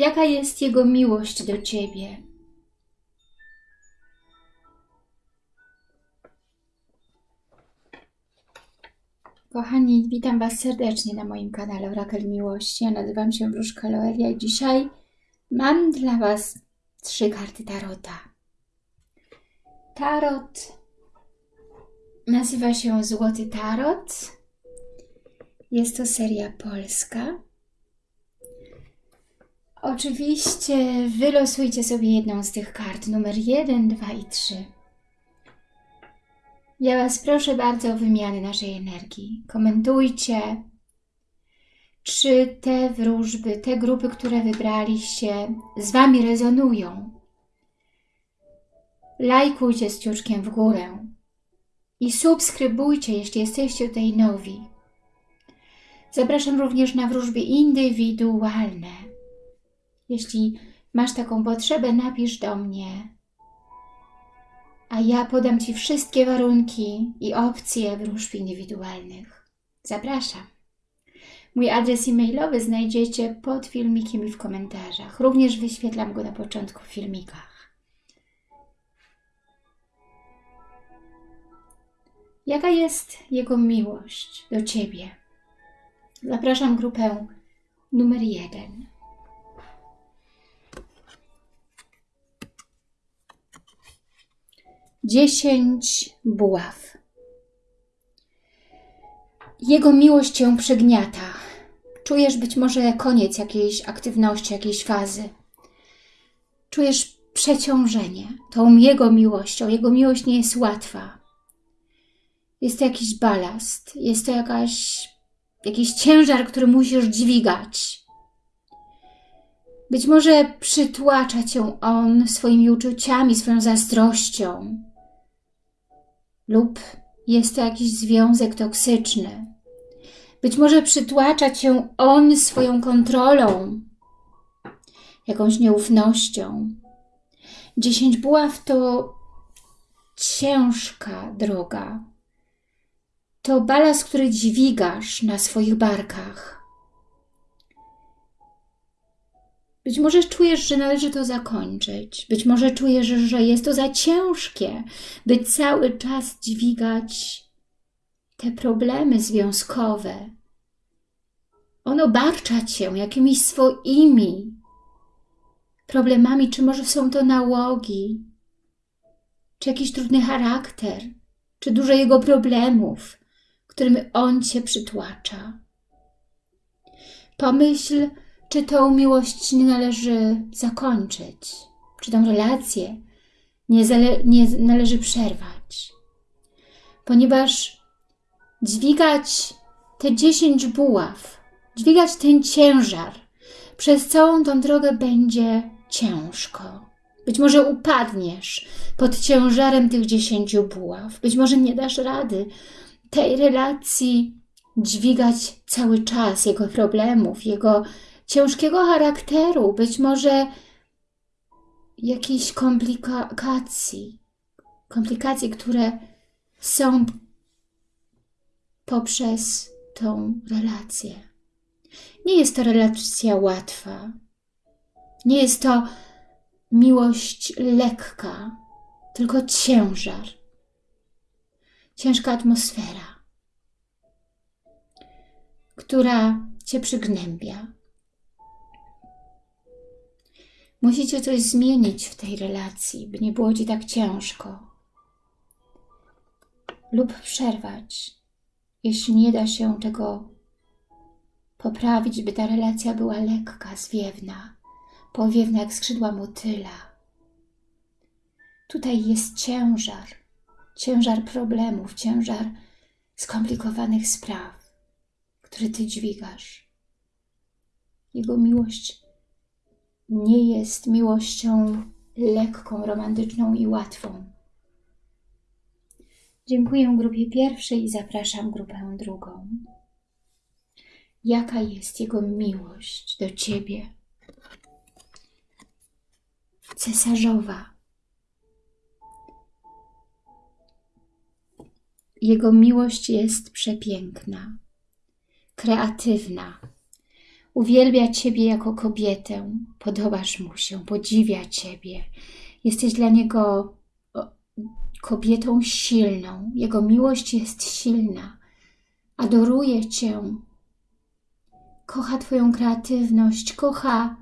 Jaka jest Jego miłość do Ciebie? Kochani, witam Was serdecznie na moim kanale Orakel Miłości. Ja nazywam się Wróżka Loelia i dzisiaj mam dla Was trzy karty Tarota. Tarot nazywa się Złoty Tarot. Jest to seria polska. Oczywiście wylosujcie sobie jedną z tych kart, numer 1, 2 i 3. Ja Was proszę bardzo o wymianę naszej energii. Komentujcie, czy te wróżby, te grupy, które wybraliście, z Wami rezonują. Lajkujcie z ciuczkiem w górę i subskrybujcie, jeśli jesteście tutaj nowi. Zapraszam również na wróżby indywidualne. Jeśli masz taką potrzebę, napisz do mnie a ja podam Ci wszystkie warunki i opcje wróżb indywidualnych. Zapraszam. Mój adres e-mailowy znajdziecie pod filmikiem i w komentarzach. Również wyświetlam go na początku w filmikach. Jaka jest Jego miłość do Ciebie? Zapraszam grupę numer jeden. Dziesięć buław. Jego miłość cię przygniata. Czujesz być może koniec jakiejś aktywności, jakiejś fazy. Czujesz przeciążenie tą Jego miłością. Jego miłość nie jest łatwa. Jest to jakiś balast, jest to jakaś, jakiś ciężar, który musisz dźwigać. Być może przytłacza cię on swoimi uczuciami, swoją zazdrością, lub jest to jakiś związek toksyczny. Być może przytłacza Cię on swoją kontrolą, jakąś nieufnością. Dziesięć buław to ciężka droga. To balast, który dźwigasz na swoich barkach. Być może czujesz, że należy to zakończyć. Być może czujesz, że jest to za ciężkie, by cały czas dźwigać te problemy związkowe. On obarcza Cię jakimiś swoimi problemami, czy może są to nałogi, czy jakiś trudny charakter, czy dużo jego problemów, którym On Cię przytłacza. Pomyśl, czy tą miłość nie należy zakończyć, czy tą relację nie, nie należy przerwać. Ponieważ dźwigać te dziesięć buław, dźwigać ten ciężar, przez całą tą drogę będzie ciężko. Być może upadniesz pod ciężarem tych dziesięciu buław. Być może nie dasz rady tej relacji dźwigać cały czas, jego problemów, jego ciężkiego charakteru, być może jakichś komplikacji, komplikacji, które są poprzez tą relację. Nie jest to relacja łatwa. Nie jest to miłość lekka, tylko ciężar. Ciężka atmosfera, która Cię przygnębia, Musicie coś zmienić w tej relacji, by nie było Ci tak ciężko. Lub przerwać, jeśli nie da się tego poprawić, by ta relacja była lekka, zwiewna, powiewna jak skrzydła motyla. Tutaj jest ciężar, ciężar problemów, ciężar skomplikowanych spraw, które Ty dźwigasz. Jego miłość nie jest miłością lekką, romantyczną i łatwą. Dziękuję grupie pierwszej i zapraszam grupę drugą. Jaka jest Jego miłość do Ciebie? Cesarzowa. Jego miłość jest przepiękna, kreatywna, Uwielbia Ciebie jako kobietę, podobasz mu się, podziwia Ciebie. Jesteś dla niego kobietą silną. Jego miłość jest silna. Adoruje Cię. Kocha Twoją kreatywność, kocha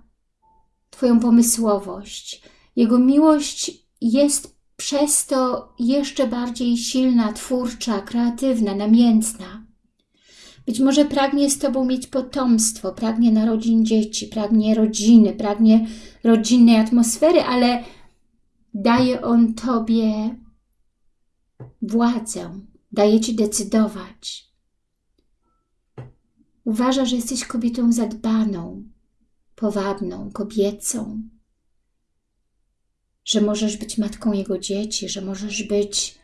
Twoją pomysłowość. Jego miłość jest przez to jeszcze bardziej silna, twórcza, kreatywna, namiętna. Być może pragnie z Tobą mieć potomstwo, pragnie narodzin dzieci, pragnie rodziny, pragnie rodzinnej atmosfery, ale daje On Tobie władzę, daje Ci decydować. Uważa, że jesteś kobietą zadbaną, powabną, kobiecą, że możesz być matką Jego dzieci, że możesz być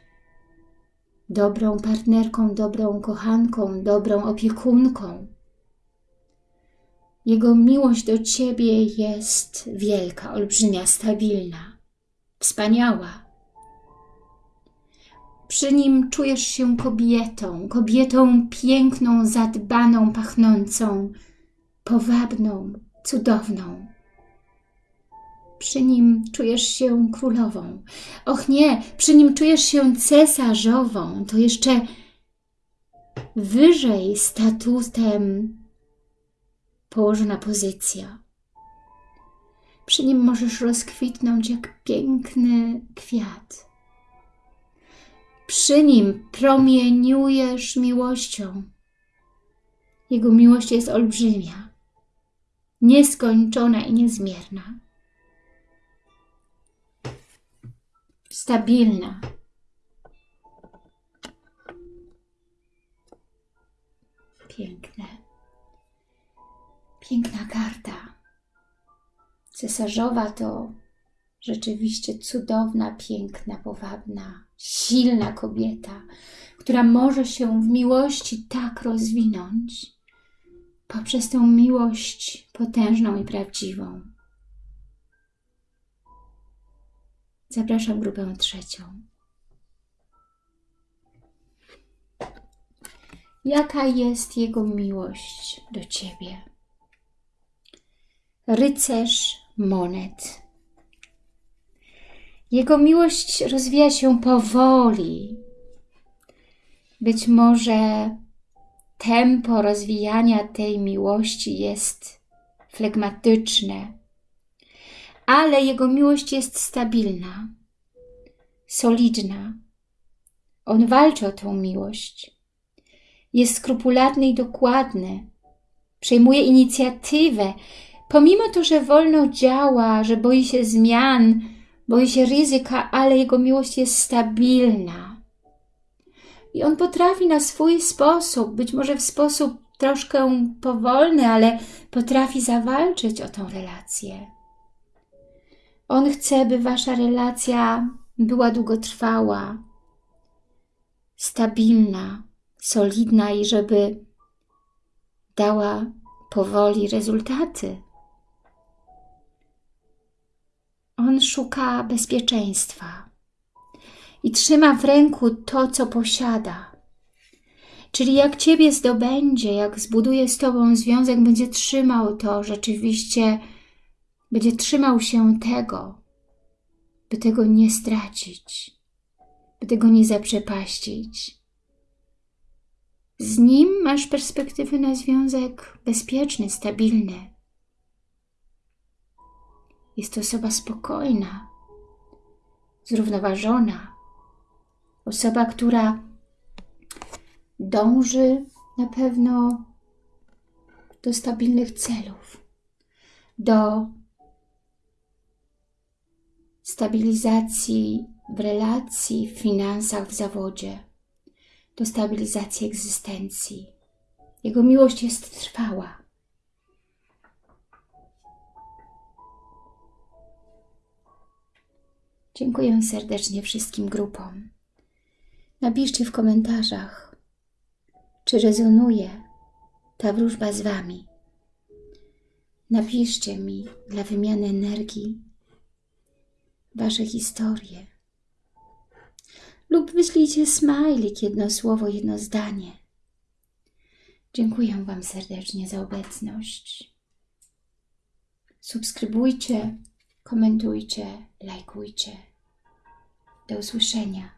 dobrą partnerką, dobrą kochanką, dobrą opiekunką. Jego miłość do Ciebie jest wielka, olbrzymia, stabilna, wspaniała. Przy nim czujesz się kobietą, kobietą piękną, zadbaną, pachnącą, powabną, cudowną. Przy nim czujesz się królową. Och nie, przy nim czujesz się cesarzową. To jeszcze wyżej statutem położona pozycja. Przy nim możesz rozkwitnąć jak piękny kwiat. Przy nim promieniujesz miłością. Jego miłość jest olbrzymia, nieskończona i niezmierna. Stabilna. Piękne. Piękna karta. Cesarzowa to rzeczywiście cudowna, piękna, powabna, silna kobieta, która może się w miłości tak rozwinąć poprzez tę miłość potężną i prawdziwą. Zapraszam grupę trzecią. Jaka jest Jego miłość do Ciebie? Rycerz monet. Jego miłość rozwija się powoli. Być może tempo rozwijania tej miłości jest flegmatyczne, ale Jego miłość jest stabilna, solidna. On walczy o tą miłość. Jest skrupulatny i dokładny. Przejmuje inicjatywę, pomimo to, że wolno działa, że boi się zmian, boi się ryzyka, ale Jego miłość jest stabilna. I On potrafi na swój sposób, być może w sposób troszkę powolny, ale potrafi zawalczyć o tą relację. On chce, by wasza relacja była długotrwała, stabilna, solidna i żeby dała powoli rezultaty. On szuka bezpieczeństwa i trzyma w ręku to, co posiada. Czyli jak Ciebie zdobędzie, jak zbuduje z Tobą związek, będzie trzymał to rzeczywiście będzie trzymał się tego, by tego nie stracić, by tego nie zaprzepaścić. Z nim masz perspektywy na związek bezpieczny, stabilny. Jest to osoba spokojna, zrównoważona, osoba, która dąży na pewno do stabilnych celów, do stabilizacji w relacji, w finansach, w zawodzie, do stabilizacji egzystencji. Jego miłość jest trwała. Dziękuję serdecznie wszystkim grupom. Napiszcie w komentarzach, czy rezonuje ta wróżba z Wami. Napiszcie mi dla wymiany energii Wasze historie. Lub wyślijcie smajlik, jedno słowo, jedno zdanie. Dziękuję Wam serdecznie za obecność. Subskrybujcie, komentujcie, lajkujcie. Do usłyszenia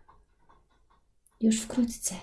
już wkrótce.